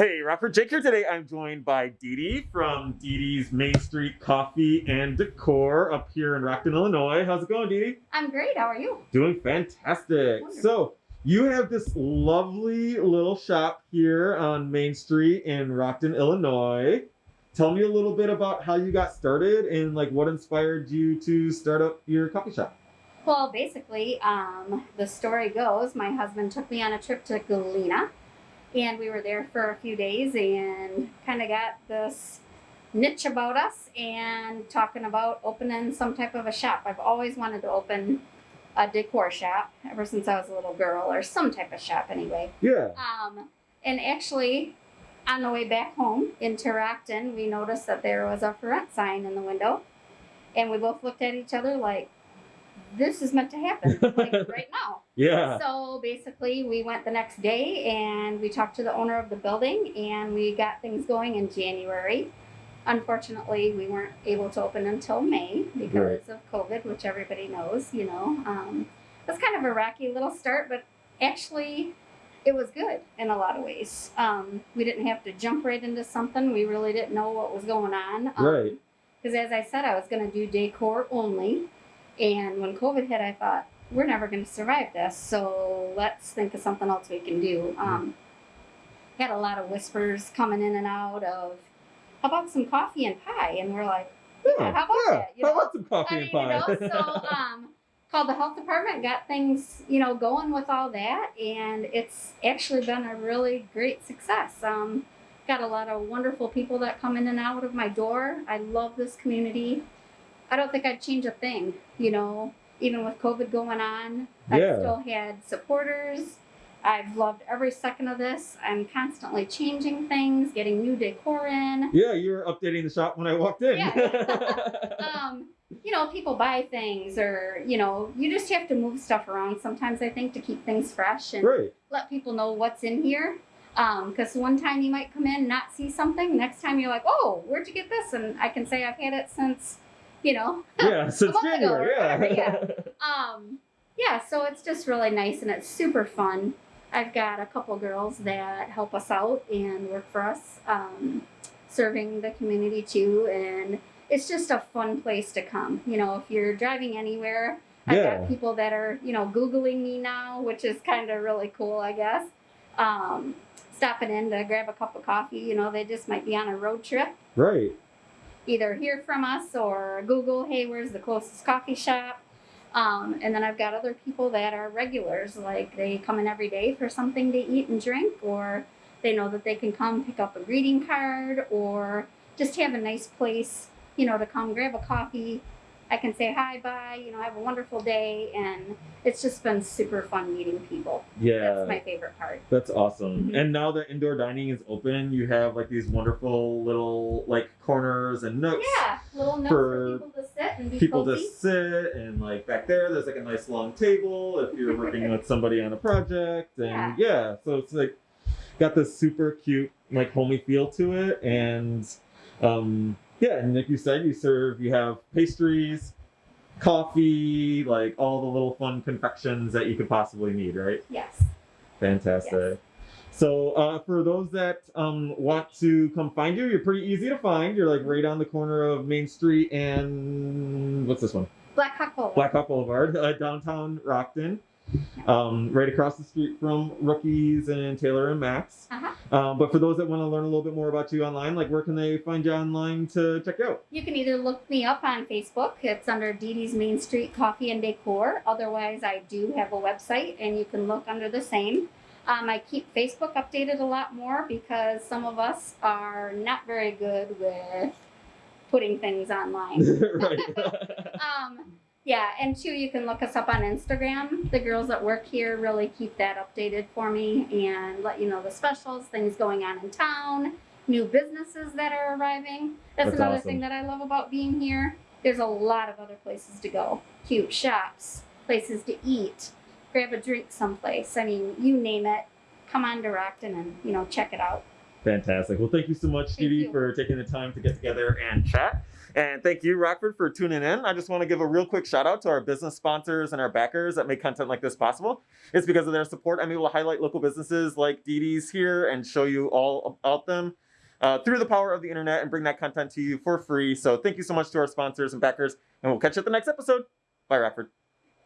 Hey, Rockford Jake here today. I'm joined by Dee Dee from Dee Dee's Main Street Coffee and Decor up here in Rockton, Illinois. How's it going, Dee Dee? I'm great. How are you? Doing fantastic. Wonderful. So, you have this lovely little shop here on Main Street in Rockton, Illinois. Tell me a little bit about how you got started and like what inspired you to start up your coffee shop. Well, basically, um, the story goes my husband took me on a trip to Galena, and we were there for a few days and kind of got this niche about us and talking about opening some type of a shop. I've always wanted to open a decor shop ever since I was a little girl, or some type of shop anyway. Yeah. Um, and actually, on the way back home into Rockton, we noticed that there was a for rent sign in the window, and we both looked at each other like, "This is meant to happen, like right now." Yeah. So basically, we went the next day and we talked to the owner of the building, and we got things going in January. Unfortunately, we weren't able to open until May because of COVID, which everybody knows. You know, um, it was kind of a rocky little start, but actually it was good in a lot of ways. Um, we didn't have to jump right into something. We really didn't know what was going on. Um, Right. Because as I said, I was going to do decor only. And when COVID hit, I thought, we're never going to survive this. So let's think of something else we can do. Um, had a lot of whispers coming in and out of, how about some coffee and pie? And we're like, yeah, how about that? You How know? about some coffee I and pie? you know, so um, called the health department, got things, you know, going with all that, and it's actually been a really great success. Um, got a lot of wonderful people that come in and out of my door. I love this community. I don't think I'd change a thing, you know, even with COVID going on. I still had supporters. I've loved every second of this. I'm constantly changing things, getting new decor in. yeah, you were updating the shop when I walked in. um, you know, people buy things or, you know, you just have to move stuff around sometimes, I think, to keep things fresh and Right. let people know what's in here. Because one time you might come in and not see something, next time you're like, oh, where'd you get this? And I can say I've had it since, you know, Yeah, since month ago January. Yeah. um, yeah, so it's just really nice and it's super fun. I've got a couple girls that help us out and work for us, um, serving the community too. And it's just a fun place to come. You know, if you're driving anywhere, I've Yeah. got people that are, you know, Googling me now, which is kind of really cool, I guess. Um, stopping in to grab a cup of coffee, you know, they just might be on a road trip right. Either hear from us or Google, hey, where's the closest coffee shop? Um, and then I've got other people that are regulars, like they come in every day for something to eat and drink, or they know that they can come pick up a greeting card, or just have a nice place, you know, to come grab a coffee. I can say hi, bye, you know, have a wonderful day, and it's just been super fun meeting people. Yeah. That's my favorite part. That's awesome. Mhm. And now that indoor dining is open, you have like these wonderful little like corners and nooks. Yeah, little notes For for, people to sit and be People cozy. to sit and like back there, there's like a nice long table if you're working with somebody on a project. And yeah, so it's like got this super cute like homey feel to it. And um yeah, and like you said, you serve you have pastries, coffee, like all the little fun confections that you could possibly need, right? Yes. Fantastic. Yes. So, uh, for those that um, want to come find you, you're pretty easy to find. You're like right on the corner of Main Street and what's this one? Black Hawk Boulevard. Black Hawk Boulevard, uh, downtown Rockton. Um, right across the street from Rookies and Taylor and Max. Uh-huh. Um, but for those that want to learn a little bit more about you online, like where can they find you online to check you out? You can either look me up on Facebook. It's under Dee Dee's Main Street Coffee and Decor. Otherwise, I do have a website, and you can look under the same. Um, I keep Facebook updated a lot more because some of us are not very good with putting things online. right. um, yeah, and two, you can look us up on Instagram. The girls that work here really keep that updated for me and let you know the specials, things going on in town, new businesses that are arriving. That's, That's another awesome. thing that I love about being here. There's a lot of other places to go, cute shops, places to eat, grab a drink someplace. I mean, you name it. Come on to Rockton and you know check it out. Fantastic. Well, thank you so much, Thank Dee, you. for taking the time to get together and chat. And thank you, Rockford, for tuning in. I just want to give a real quick shout out to our business sponsors and our backers that make content like this possible. It's because of their support I'm able to highlight local businesses like Dee's here and show you all about them uh, through the power of the internet and bring that content to you for free. So thank you so much to our sponsors and backers, and we'll catch you at the next episode. Bye, Rockford.